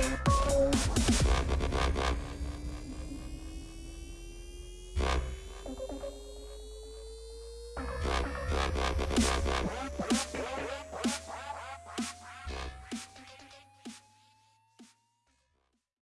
you.